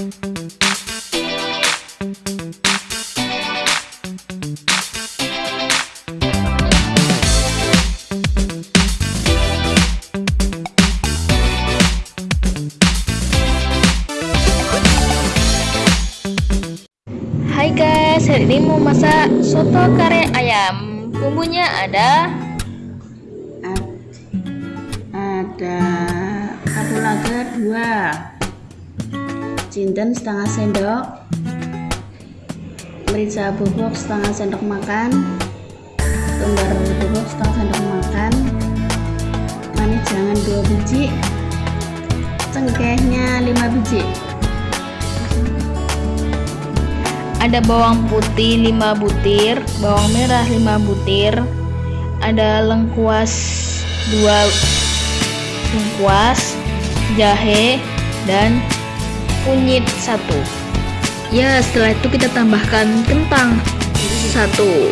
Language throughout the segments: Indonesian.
Hai guys, hari ini mau masak soto kare ayam. Bumbunya ada Ad- ada kapulaga dua jinten setengah sendok. Merica bubuk setengah sendok makan. Lembar bubuk setengah sendok makan. Manis jangan dua biji. Cengkehnya lima biji. Ada bawang putih 5 butir, bawang merah 5 butir, ada lengkuas 2 lengkuas, jahe dan kunyit 1. Ya, setelah itu kita tambahkan kentang 1.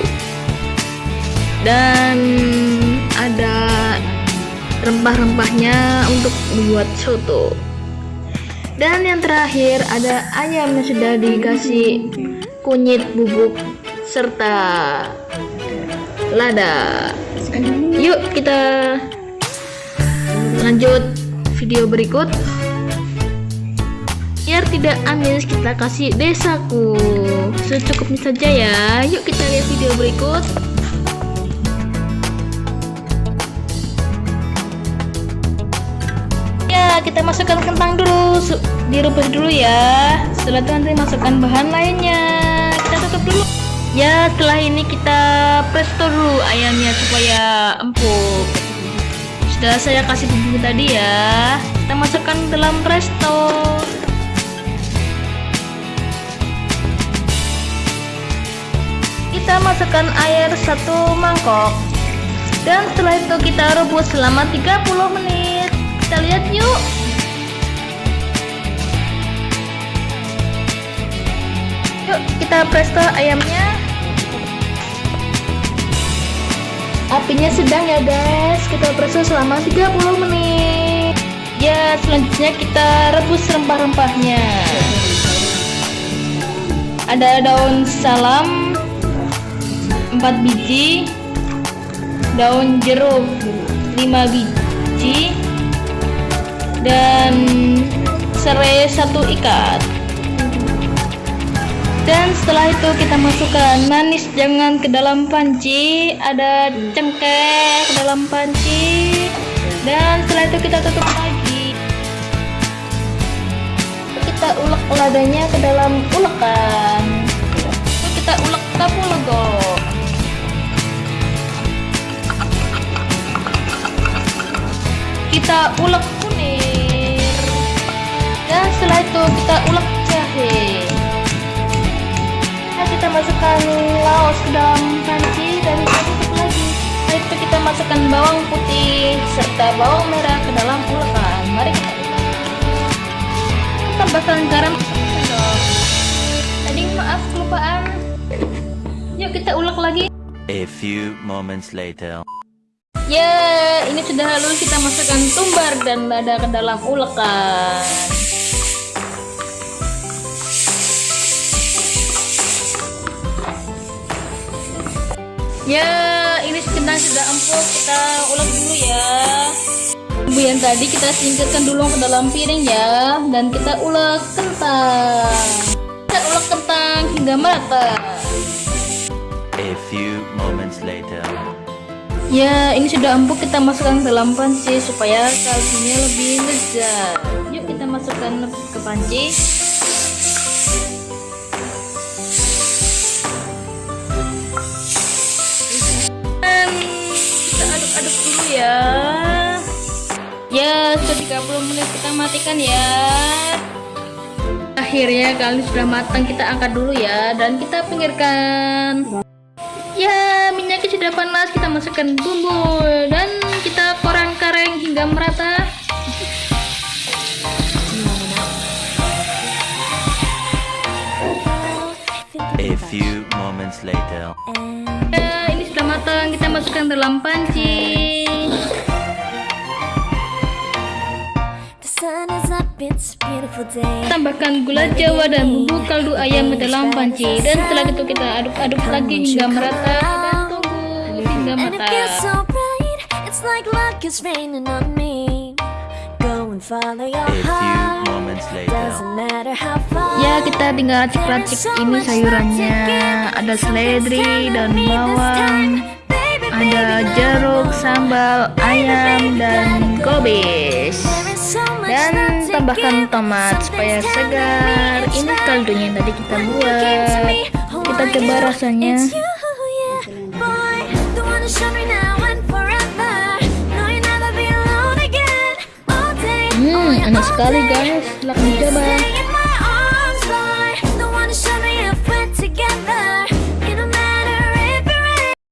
Dan ada rempah-rempahnya untuk membuat soto. Dan yang terakhir ada ayam yang sudah dikasih kunyit bubuk serta lada. Yuk kita lanjut video berikut. Biar tidak amis kita kasih desaku. Secukupnya saja ya. Yuk kita lihat video berikut. Ya, kita masukkan kentang dulu, direbus dulu ya. Setelah itu nanti masukkan bahan lainnya. Kita tutup dulu. Ya, setelah ini kita presto dulu ayamnya supaya empuk. Sudah saya kasih bumbu tadi ya. Kita masukkan dalam presto. Kita masukkan air satu mangkok. Dan setelah itu kita rebus selama 30 menit. Kita lihat yuk. Yuk kita presto ayamnya. Apinya sedang ya guys. Kita presto selama 30 menit. Ya, selanjutnya kita rebus rempah-rempahnya. Ada daun salam 4 biji, daun jeruk. 5 biji, dan serai satu ikat. Dan setelah itu kita masukkan manis. Jangan ke dalam panci. Ada cengkeh ke dalam panci. Dan setelah itu kita tutup lagi. Kita ulek ladanya ke dalam ulekan. Kita ulek tapu kita ulek kunir. Dan setelah itu kita ulek jahe. Nah kita masukkan laos ke dalam panci dan kita tutup lagi. Setelah itu kita masukkan bawang putih serta bawang merah ke dalam ulekan. Mari kita ulek tambahkan garam. Tadi maaf kelupaan. Yuk kita ulek lagi. A few moments later. Ya, ini sudah masukkan tumbar dan lada ke dalam ulekan. Ya, ini kentang sudah empuk, kita ulek dulu ya. Bumbu yang tadi kita singkirkan dulu ke dalam piring ya, dan kita ulek kentang. Kita ulek kentang hingga merata. A few moments later. Ya, ini sudah empuk kita masukkan ke dalam panci supaya kaldunya lebih lezat. Yuk kita masukkan ke panci. Dan kita aduk-aduk dulu ya. Ya, sudah 30 menit kita matikan ya. Akhirnya kali sudah matang kita angkat dulu ya dan kita pinggirkan. Panas, kita masukkan bumbu dan kita koreng-kareng hingga merata. A few moments later. Ya, ini sudah matang, kita masukkan dalam panci. Tambahkan gula jawa dan bumbu kaldu ayam ke dalam panci dan setelah itu kita aduk-aduk lagi hingga merata dan tunggu hingga And it feels matang. so right, it's like luck is raining on me. Go and follow your A few heart. moments later. Doesn't matter how far. Ya kita tinggal racik-racik ini sayurannya. Ada seledri dan bawang. Ada jeruk, sambal, ayam, dan kobis Dan tambahkan tomat supaya segar. Ini kaldunya yang tadi kita buat. Kita coba rasanya Enak sekali guys. Silahkan dicoba